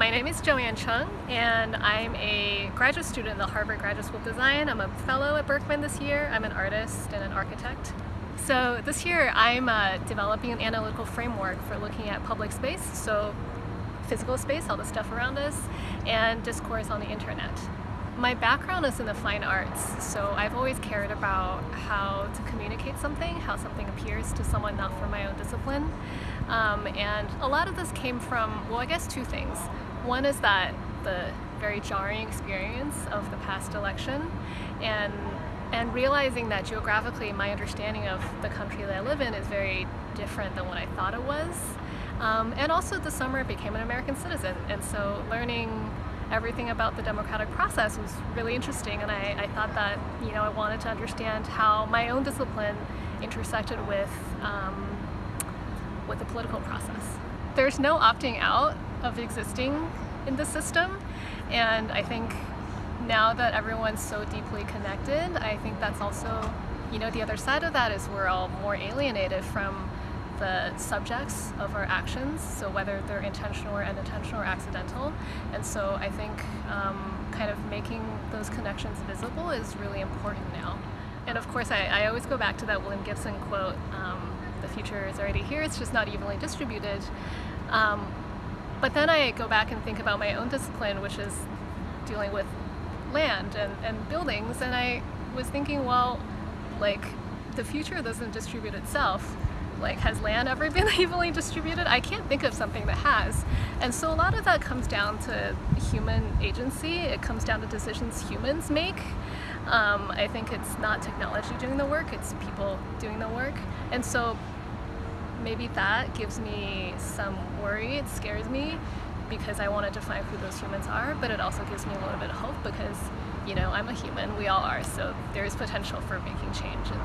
My name is Joanne Chung and I'm a graduate student in the Harvard Graduate School of Design. I'm a fellow at Berkman this year. I'm an artist and an architect. So this year I'm uh, developing an analytical framework for looking at public space, so physical space, all the stuff around us, and discourse on the internet. My background is in the fine arts, so I've always cared about how to communicate something, how something appears to someone not from my own discipline. Um, and a lot of this came from, well, I guess two things. One is that the very jarring experience of the past election and and realizing that geographically my understanding of the country that I live in is very different than what I thought it was. Um, and also this summer I became an American citizen and so learning everything about the democratic process was really interesting and I, I thought that you know I wanted to understand how my own discipline intersected with um, with the political process. There's no opting out of existing in the system and I think now that everyone's so deeply connected I think that's also you know the other side of that is we're all more alienated from the subjects of our actions, so whether they're intentional or unintentional or accidental. And so I think um, kind of making those connections visible is really important now. And of course, I, I always go back to that William Gibson quote, um, the future is already here, it's just not evenly distributed. Um, but then I go back and think about my own discipline, which is dealing with land and, and buildings, and I was thinking, well, like, the future doesn't distribute itself like has land ever been evenly distributed? I can't think of something that has. And so a lot of that comes down to human agency. It comes down to decisions humans make. Um, I think it's not technology doing the work, it's people doing the work. And so maybe that gives me some worry, it scares me because I want to define who those humans are, but it also gives me a little bit of hope because, you know, I'm a human, we all are, so there's potential for making change. And,